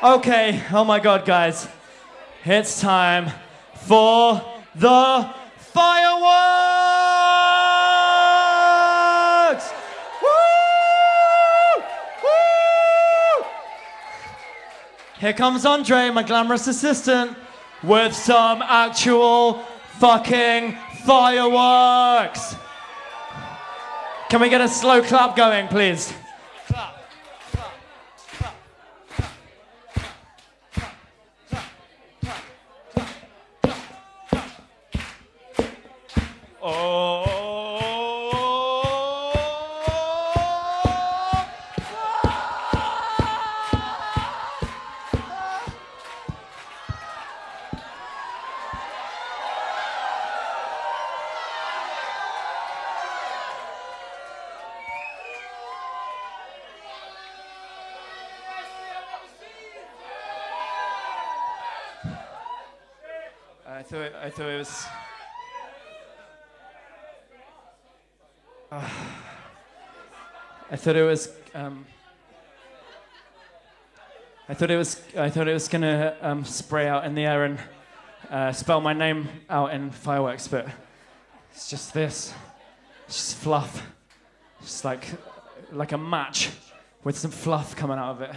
Okay, oh my god, guys. It's time for the fireworks! Woo! Woo! Here comes Andre, my glamorous assistant, with some actual fucking fireworks. Can we get a slow clap going, please? I thought it, I thought it was. Ah. I thought it was. Um, I thought it was. I thought it was gonna um, spray out in the air and uh, spell my name out in fireworks, but it's just this. It's just fluff. It's like like a match with some fluff coming out of it.